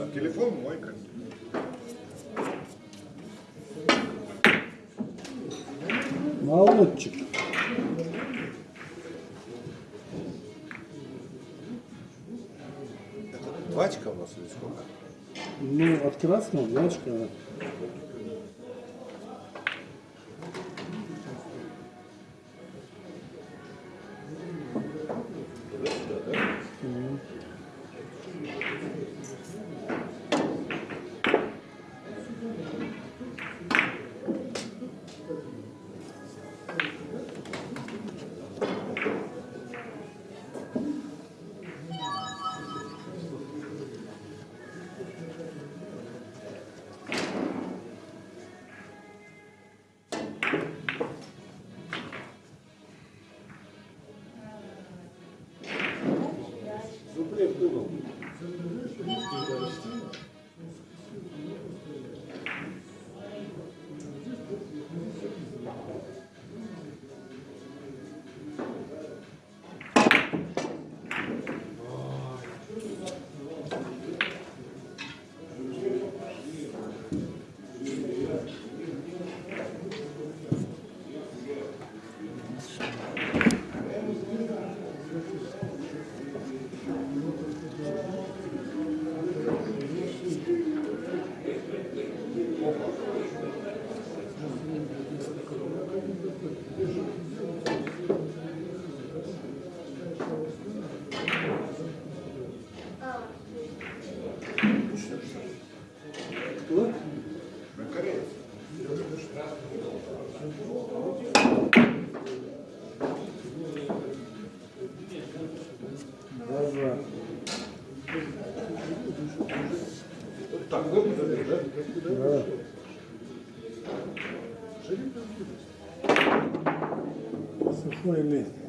А телефон мой, как Молодчик. Пачка у вас или сколько? Ну, от красного двачка. Даже Сухой лист. На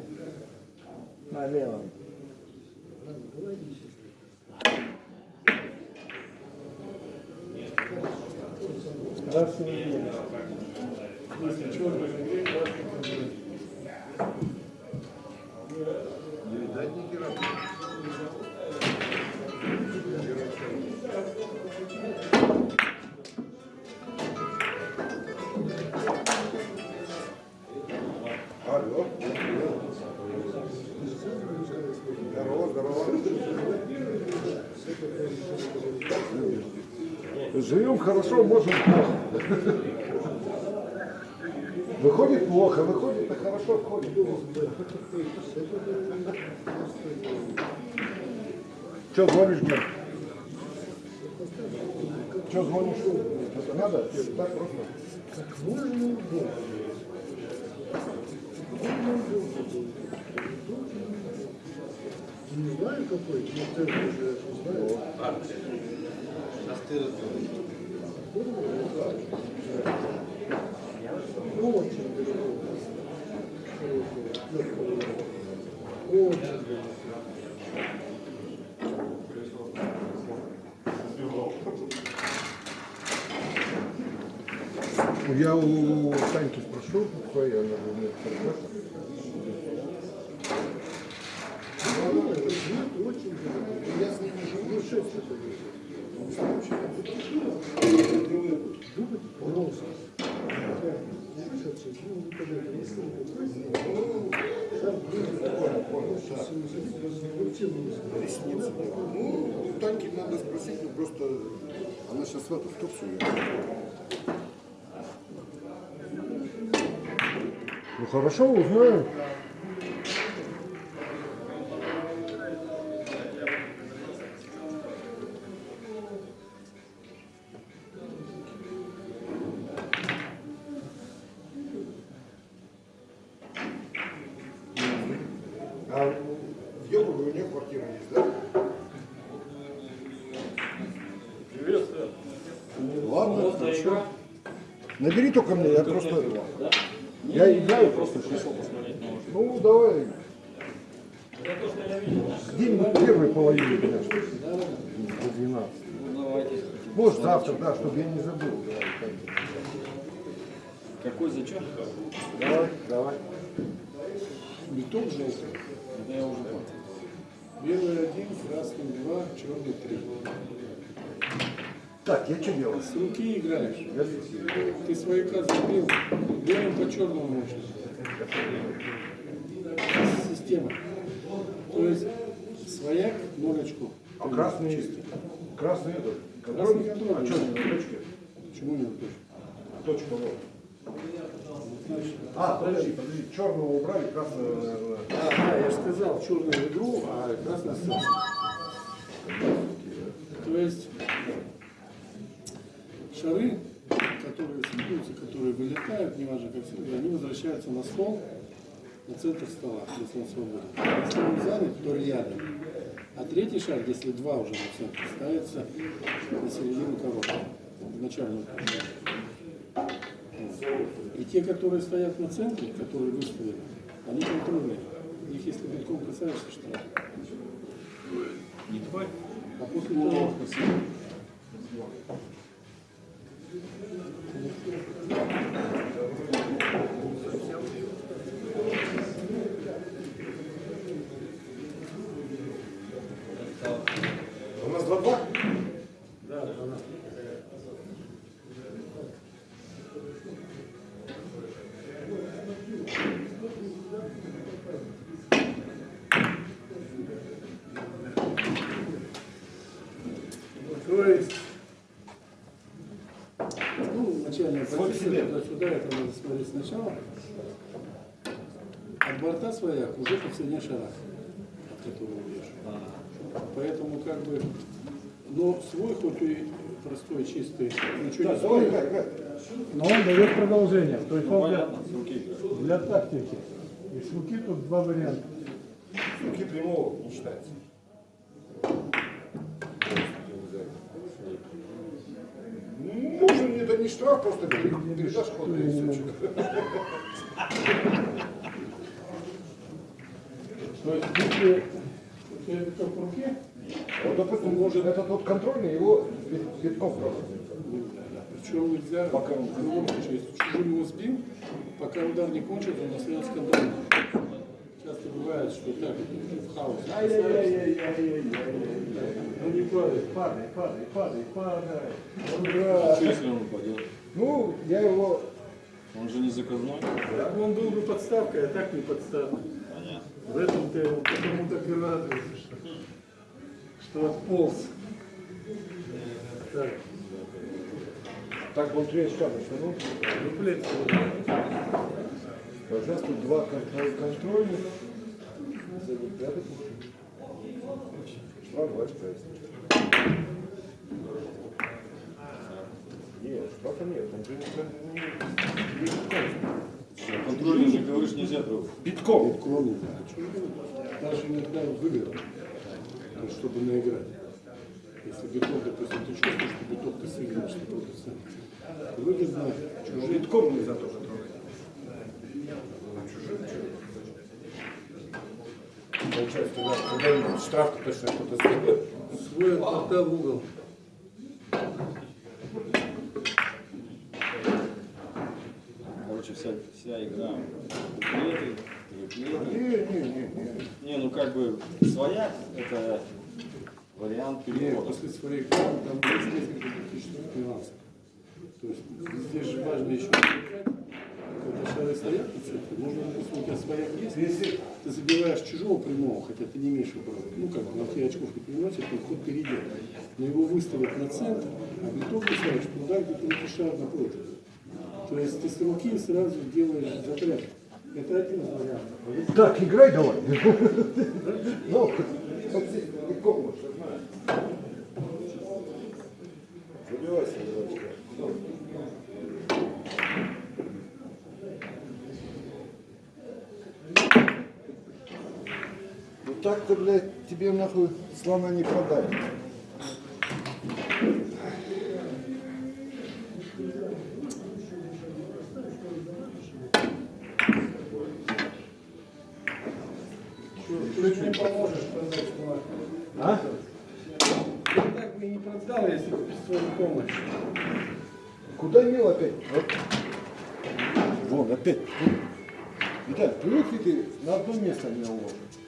Живем хорошо, можем плохо. Выходит плохо, выходит, а хорошо входит. Че звонишь мне? Че звонишь? Надо? Так просто? Не знаю какой, но ты уже не Я у Таньки спрошу, какой она умеет Ну, очень есть. Он сам вообще Думать просто. Слышаться, ну, вот это, если ну, сам Ресницы. Ну, Таньки надо спросить, ну просто она сейчас в эту в. Ну хорошо, узнаю. Только мне, я просто... Я играю просто. Ну, давай. Где-нибудь в первой половине, конечно. До 12. Может, завтра, да, чтобы я не забыл. Какой зачет? Давай, давай. Биток желтый. Это я уже понял. Белый один, красный два, черный три. Так, я что делаю? С руки играешь. Я Ты свояка забил, белым по черному можешь. Система. То есть свояк ноль очков. А красный, Чисто. красный этот, Красный контрольный, а что не на точке? Почему не точно? Точка вот. А, подожди, подожди, черного убрали, красного. А, да, я же сказал, черную игру, а красный сам. То есть шары, которые сыпутся, которые вылетают, неважно как всегда, они возвращаются на стол, на центр стола, если он свободен. Если он занят, то рядом. А третий шар, если два уже на центр, ставится на середину коробки, в начальную коробку. И те, которые стоят на центре, которые выставлены, они контрольные. Их если битком касаешься, штраф. Не тварь. А после того, начальная позиция туда-сюда, это надо смотреть сначала. От борта своя уже по цене шара, от которого бьешь. Поэтому как бы, но свой хоть и простой, чистый, ничего Да, не стоит. Но он дает продолжение. То есть он для, с для тактики. И с руки тут два варианта. Руки прямого не считается. Не штраф, просто пере- передашь ход и все. что. То есть, если в руке, Вот, допустим, может этот вот контрольный, его бит- битком просто. причем нельзя, пока он в любом случае, если чужим его сбил, пока удар не кончится, он остается контрольным. Часто бывает, что так, в хаос. Ну не падай, падай, падай, падай, падай. Что если он упадет? Ну, я его Он же не заказной. Так он был бы подставкой, а так не подставка. Понятно. В этом ты его потому так и радуешься, что, что отполз. Так, так он три очка ну, дуплет Вот тут два контроль- контрольных. Штраф два очка есть. Нет, штрафа нет. Он же не- Контрольный же, говоришь, нельзя трогать. Битком. Кроме, да. Даже иногда выиграл, чтобы наиграть. Если биток, допустим, ты чувствуешь, что биток ты сыграешь 100%. Выгодно чужие Битком нельзя тоже когда штраф точно кто-то сделает. свой от в угол. Короче, вся, вся игра. Дуплеты, триплеты. Не, не, не, не. Не, ну как бы своя это вариант перевода. после грамм там есть несколько тактических нюансов. То есть здесь же важно еще. Когда шары стоят на допустим, у тебя свояк есть, Если ты забиваешь чужого прямого, хотя ты не имеешь выбора. Ну как, на тебе очков не приносит, но ход перейдет. Но его выставят на центр, а биток бросаешь туда, где ты шар напротив. То есть ты с руки сразу делаешь затряд. Это один из вариантов. Так, играй давай. Ну. Забивайся, девочка. Так-то, блядь, тебе нахуй слона не продать. Ты же не поможешь продать. А? Я так бы и не продал, если бы без твоей помощи. Куда мел опять? Вот. Вон, опять. Виталь, привык ли ты на одно место меня уложить?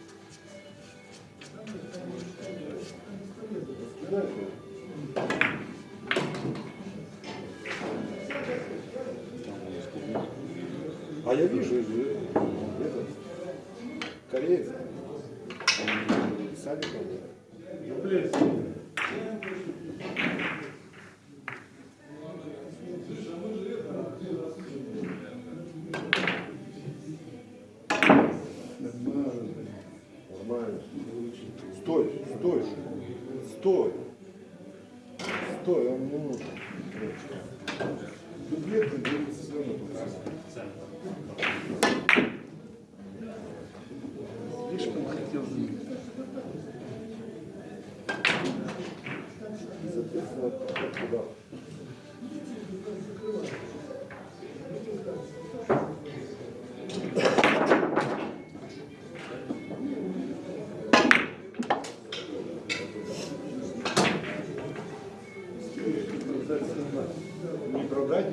Не продать?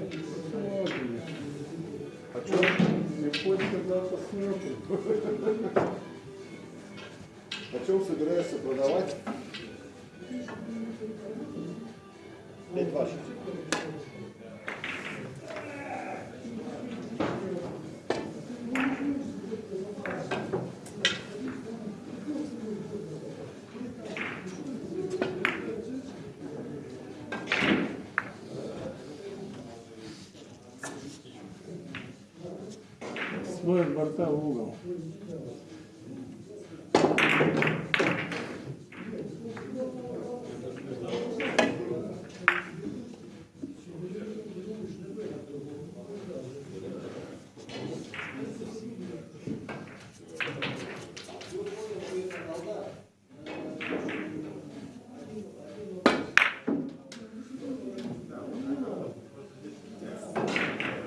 А что? Не хочется да, посмотрим. О чем собираешься продавать? Пять ваших. Свой от борта в угол.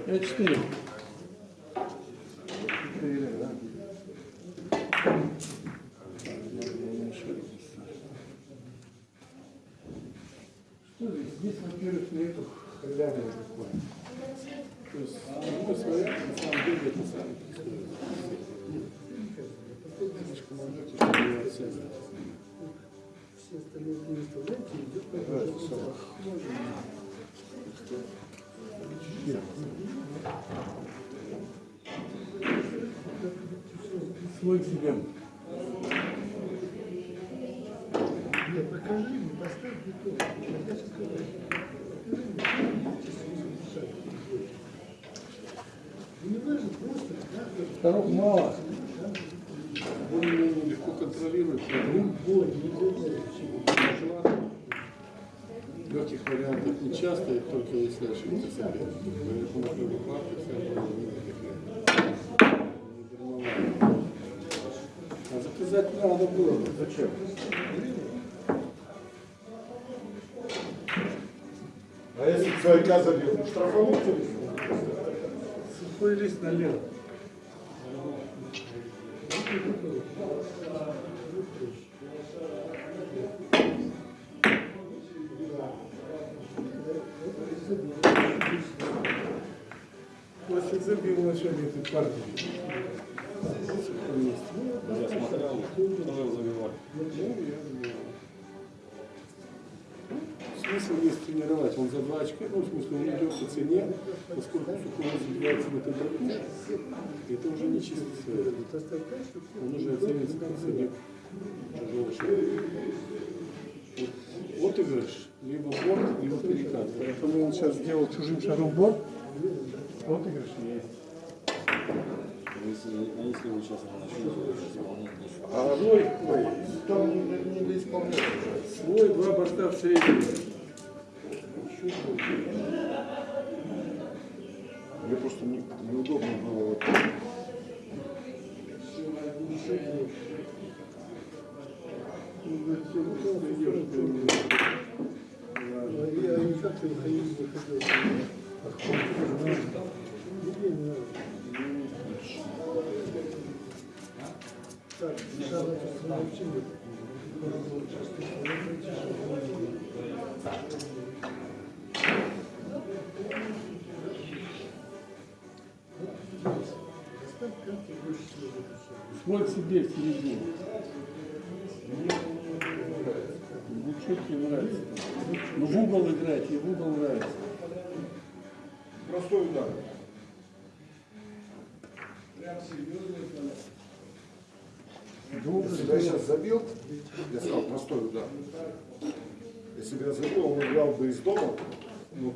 Я четыре. Четыре, Свой себе. Нет, покажи мне, поставь бетон. Я сейчас Вторых мало. Любой. Легких вариантов не часто, и только если ошибка соперника. Поэтому все равно не дармовали. А заказать надо было. бы. Зачем? А если свояка забьет, штрафануть? Сухой лист налево. Начале этой партии. Я смотрел, кто его забивал. Смысл есть тренировать. Он за два очка, ну, в смысле, он идет по цене, поскольку Сухой забивается в этой борьбе, это уже не чисто свое. Он уже оценится как соперник чужого шага. Вот отыгрыш, либо борт, либо перекат. Поэтому он сейчас сделал чужим шагом борт. Вот игрыш есть. Если, а если вы сейчас начнете исполнять, то А Свой, ой, там не, не до исполнения уже. свой, два борта в среднем. Мне просто не, неудобно было вот. Я не как ты выходил, Свой себе в середину. Ну что тебе нравится? Ну в угол играть, и в угол нравится. Простой удар. Если бы я сейчас забил, я сказал простой удар. Если бы я забил, он играл бы из дома, ну,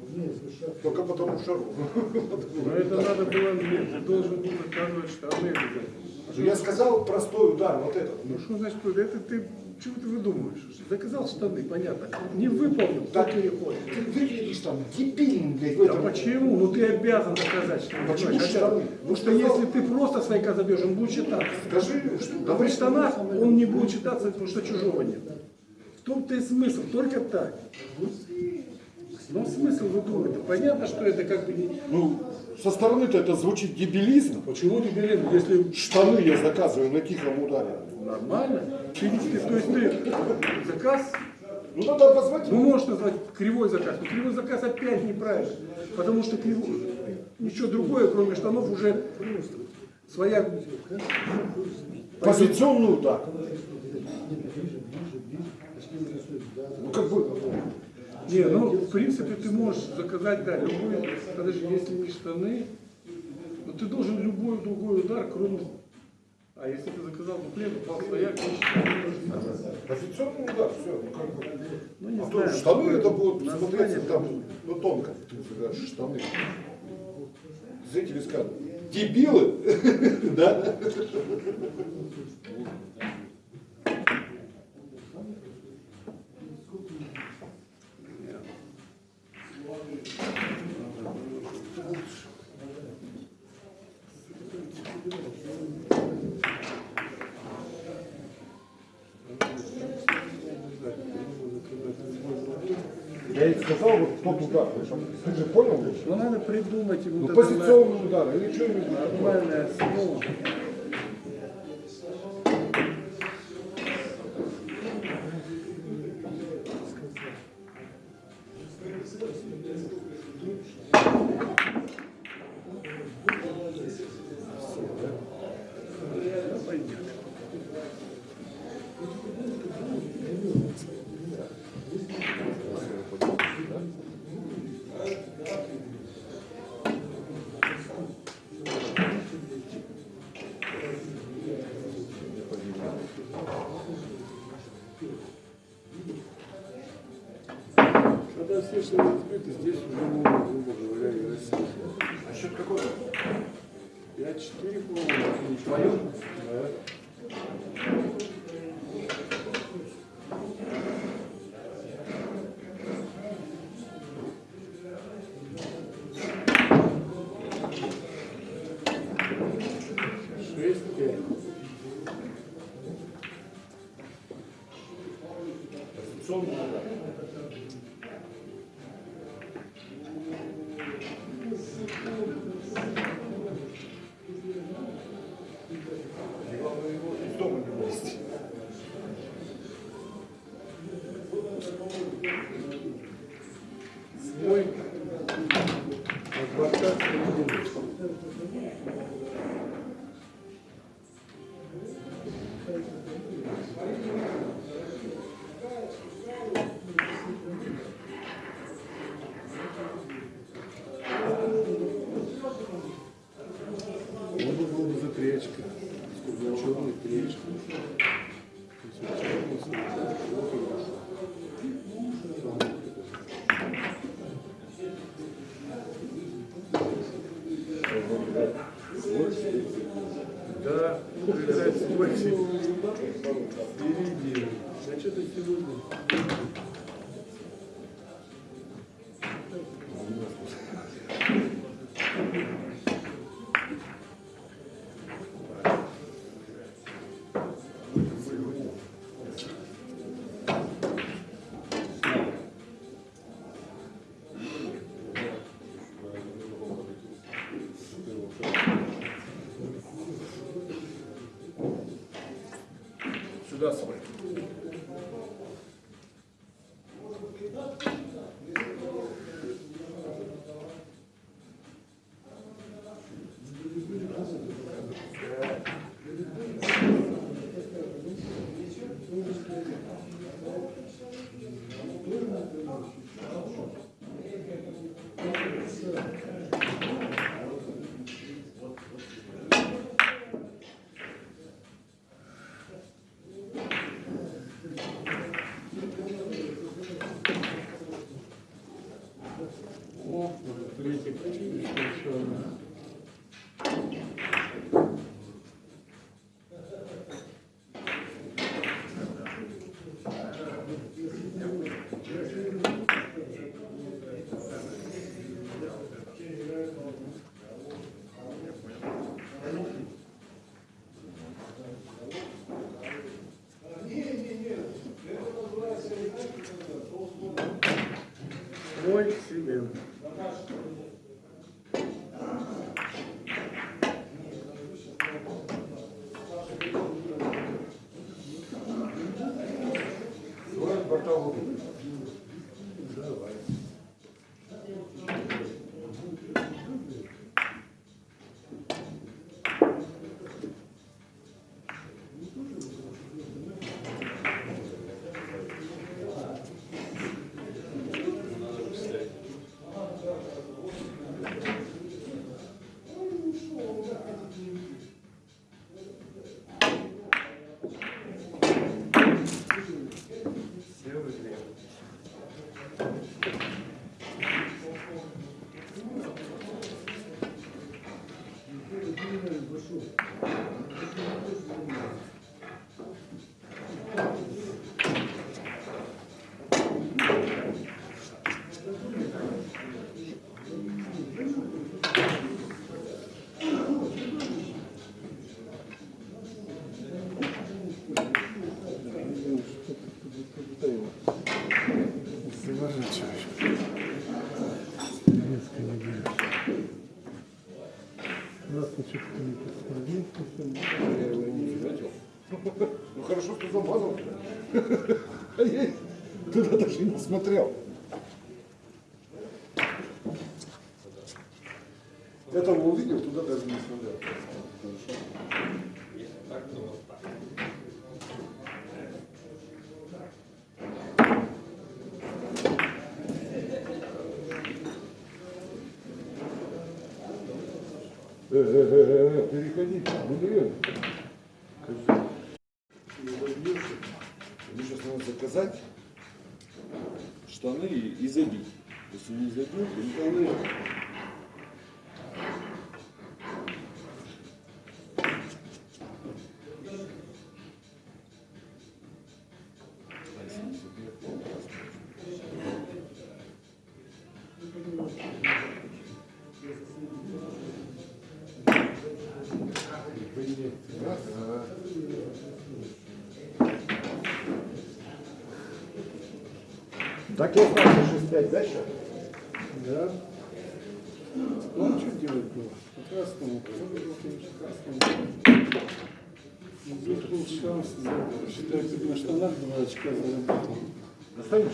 только потому шару. Но это надо было, ты должен был заказывать штаны. Ну, Я сказал простой удар, вот этот. Ну что значит, это ты, чего ты выдумываешь? Заказал штаны, понятно. Не выполнил, Так, так переходит. Ты выглядишь там дебильным, блядь, Да этом. почему? Ну ты обязан доказать, что ты Почему понимаешь, штаны? обязан. Ну, Потому что если ты просто свояка забьешь, он будет читаться. Скажи, что А при штанах он не будет читаться, потому что чужого нет. В том-то и смысл, только так. Ну смысл выдумывать. Да понятно, что это как бы. Ну, со стороны-то это звучит дебилизм. Почему ты берешь, если Штаны я заказываю на тихом ударе. нормально? Ты, ты- то есть ты заказ, Ну, надо позвать. ну можешь назвать кривой заказ, но кривой заказ опять неправильно. Потому что кривой, ничего другое, кроме штанов, уже своя Позиционный удар. Ну, как бы, Не, ну, в принципе, ты можешь заказать, да, любой, подожди, если не штаны, но ты должен любой другой удар, кроме, а если ты заказал дуплет, упал своя, позиционный удар, все. Ну, как бы. ну, не А то знаю. штаны это будут смотреться там, ну, тонко. Ты говоришь, штаны. Знаете, вы скажете, дебилы, да? Я ей сказал вот тот удар, причем, ты же понял? Ну, надо придумать ему Ну, позиционный удар, или что-нибудь. нормальное слово. to Ну хорошо, что замазал. Я туда даже не смотрел. Этого увидел, туда даже не смотрел. Э-э-э, переходите, блин. Мне сейчас надо заказать штаны и, забить. Если не забил, то штаны. Так я знаю, 6-5 дальше. Да. Ну, а что делать было? По красному. Красному. Здесь был шанс. Считай, ты на штанах два очка заработал. Достанешь?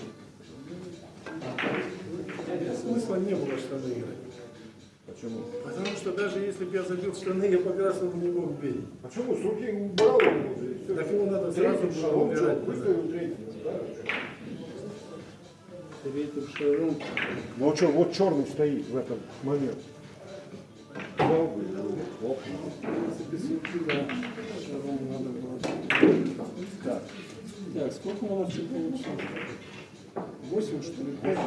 Смысла не было штаны играть. Почему? Потому что даже если бы я забил штаны, я по красному не мог бить. Почему? С руки убрал. Так его надо сразу было убирать. выставил третьим, да? Третьим шагом. Ну а что, вот черный стоит в этот момент. Так. Так, сколько у нас получилось? Восемь, что ли? Пять?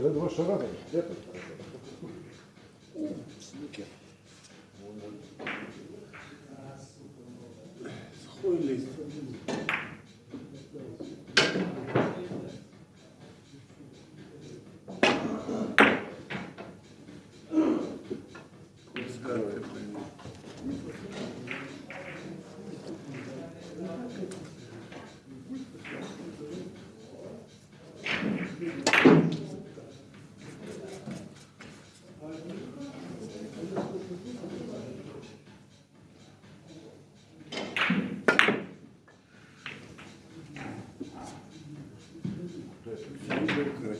Когда два шара, там,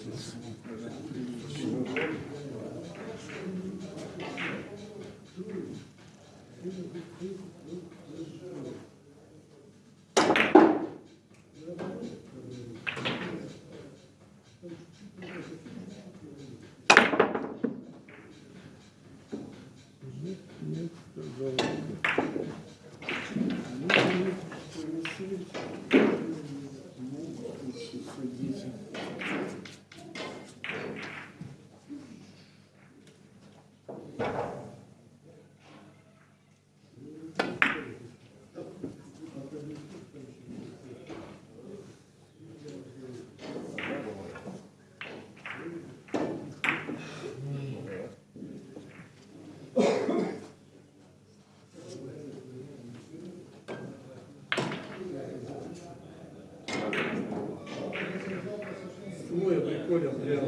обязательно. Понял, я...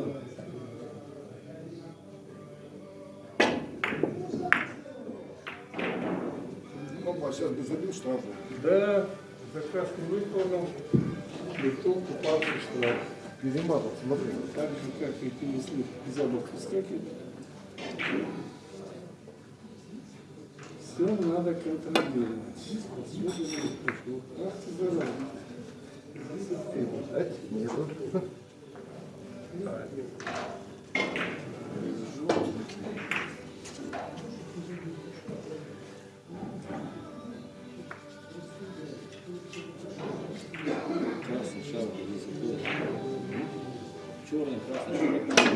Опа, сейчас бы забил штраф. Да, заказ не выполнил, лицо попался в штраф. Перемазал, смотри. Так же, как и перенесли за бок выскакивать. Все надо контролировать. Особенно прошло. Ах ты зараза. Висит. Черный, красный, черный. Все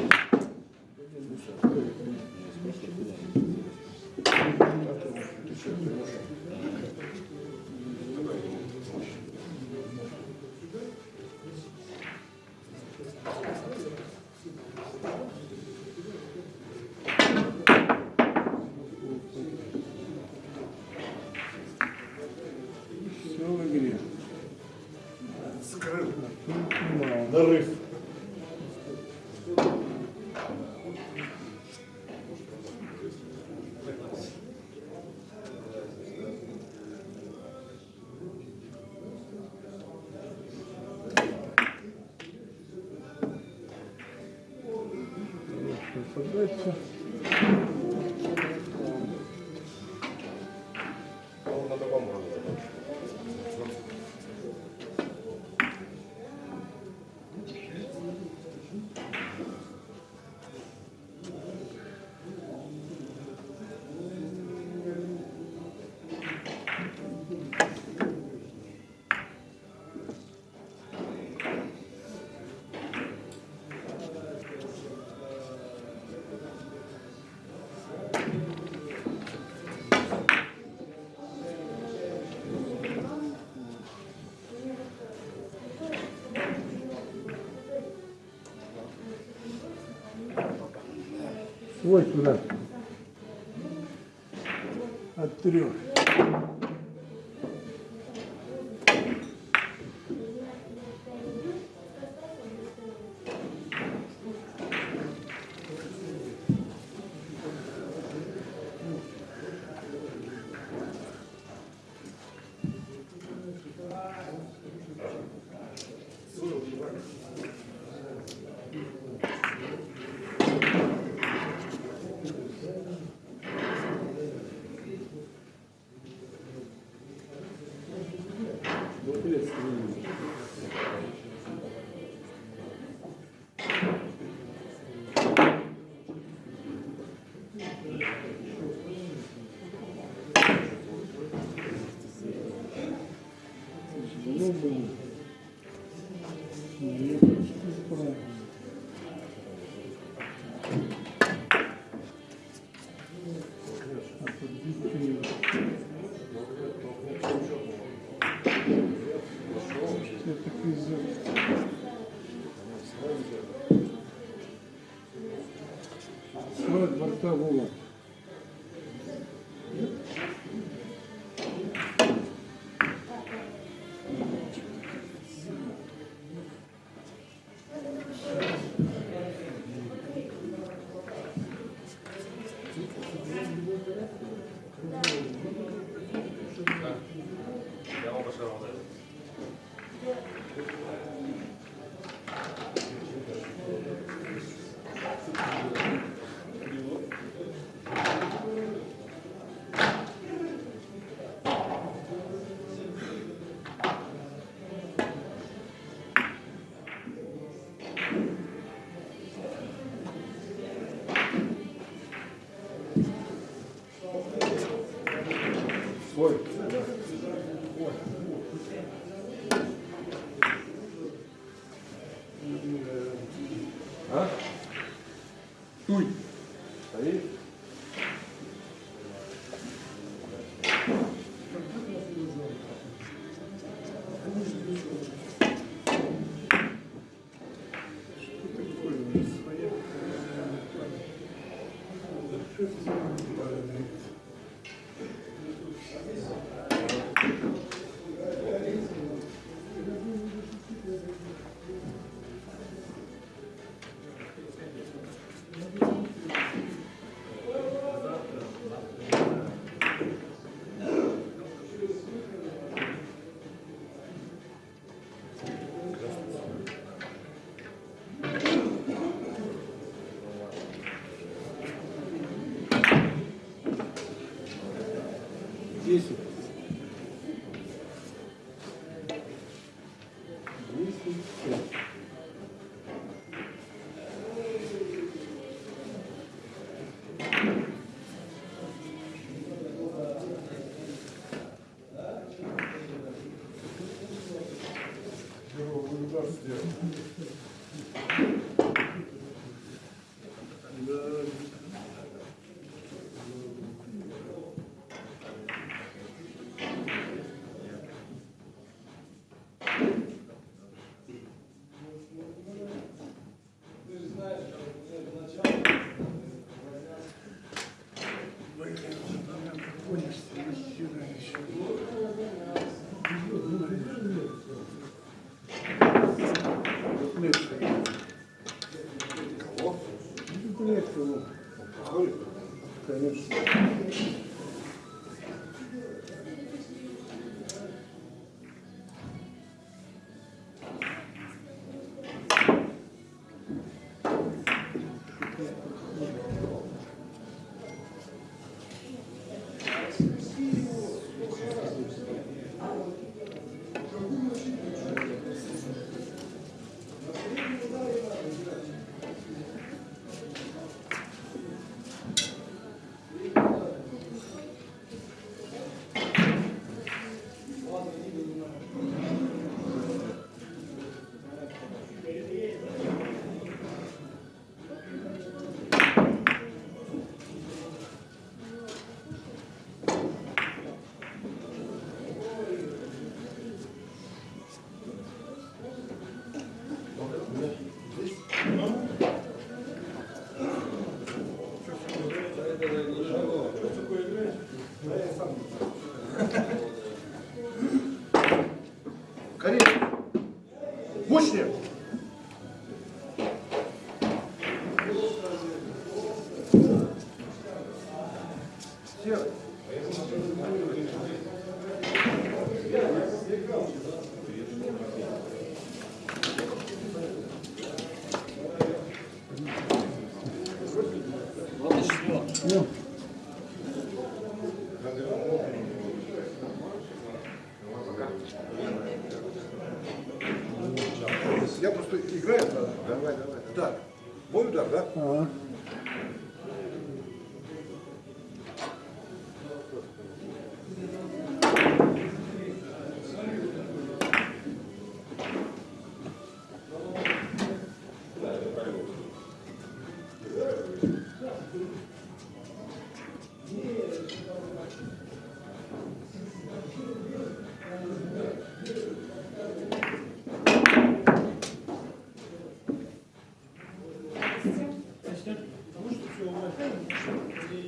Свой туда. От трех. Свой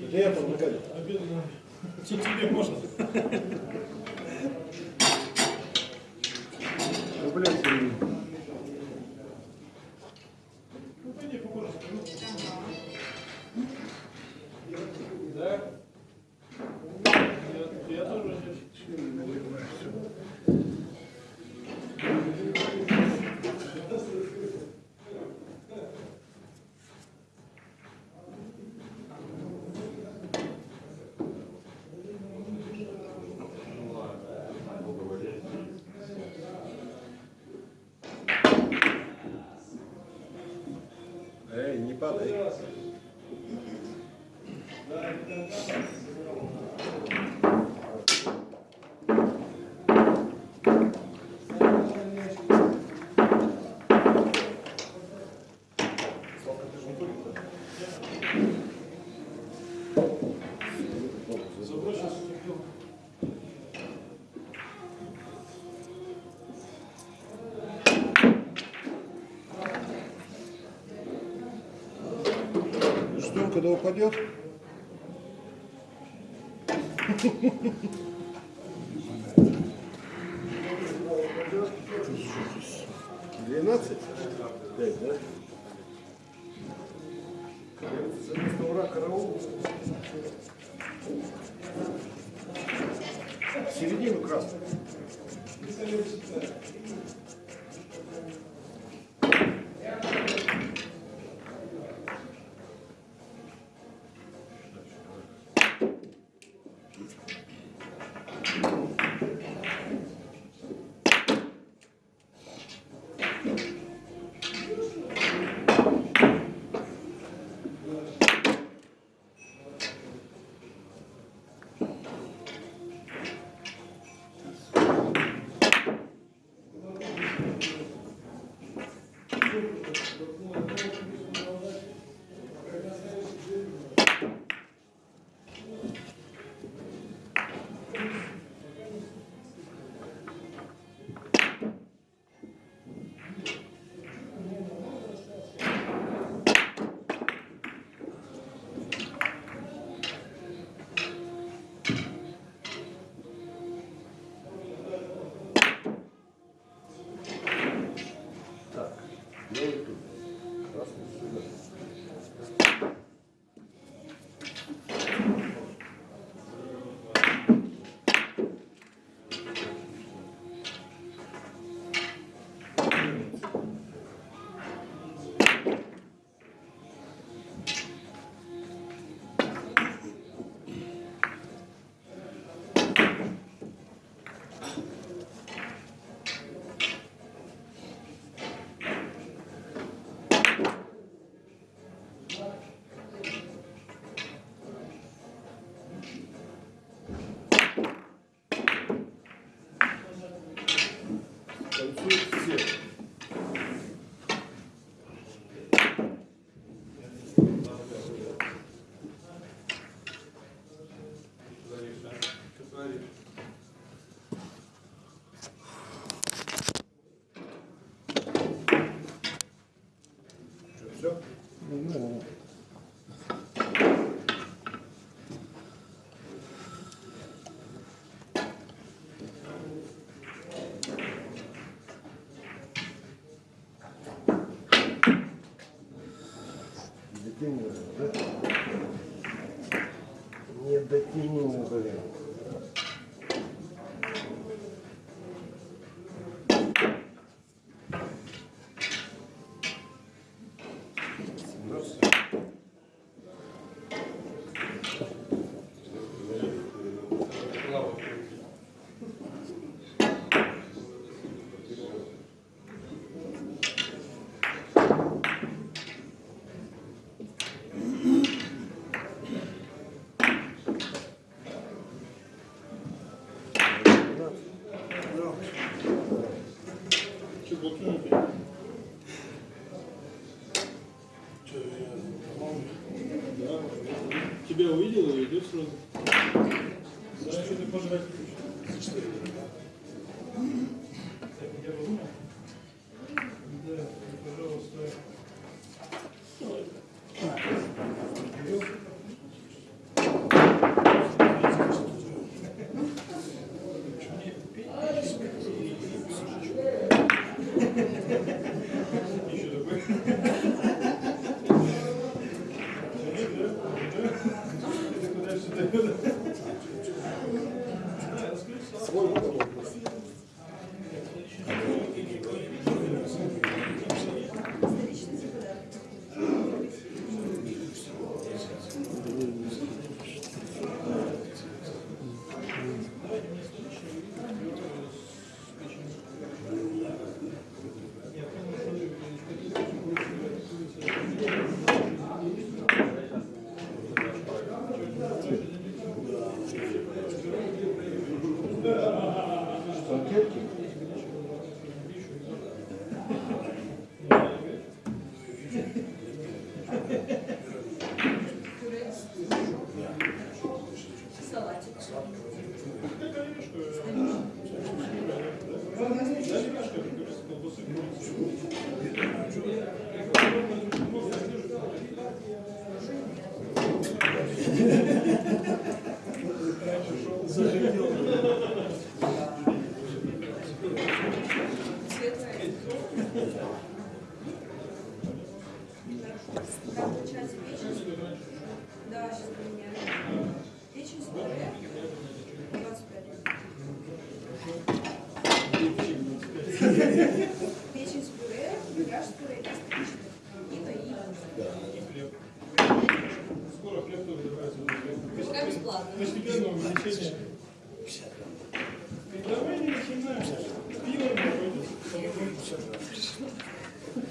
Это я помогаю. Тебе можно. Когда упадет. Двенадцать? Пять, да? Ура, караул. Середину красную. День. Не до тени, блин. себя увидел и идет сразу.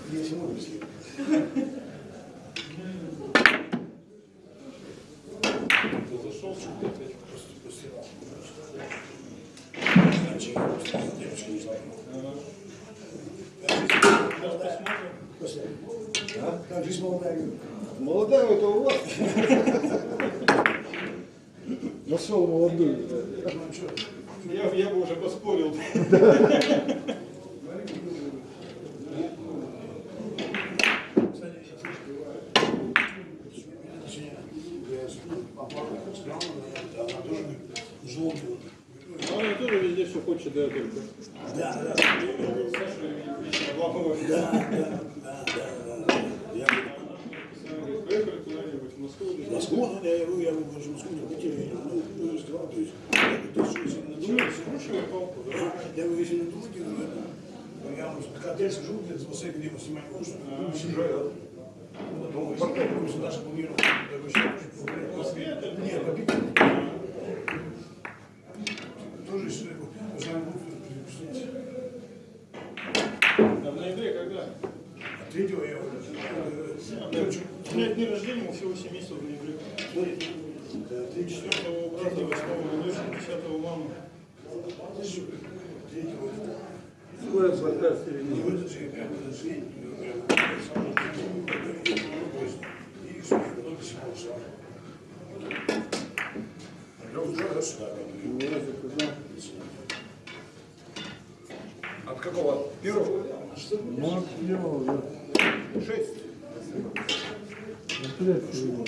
Я всему мысли. Как жизнь молодая? Молодая это у вас. Нашел молодую. Я, я бы уже поспорил. 24 июля 10 мамы. От какого? Первого? Ну, от первого, да. Шесть. Интересно.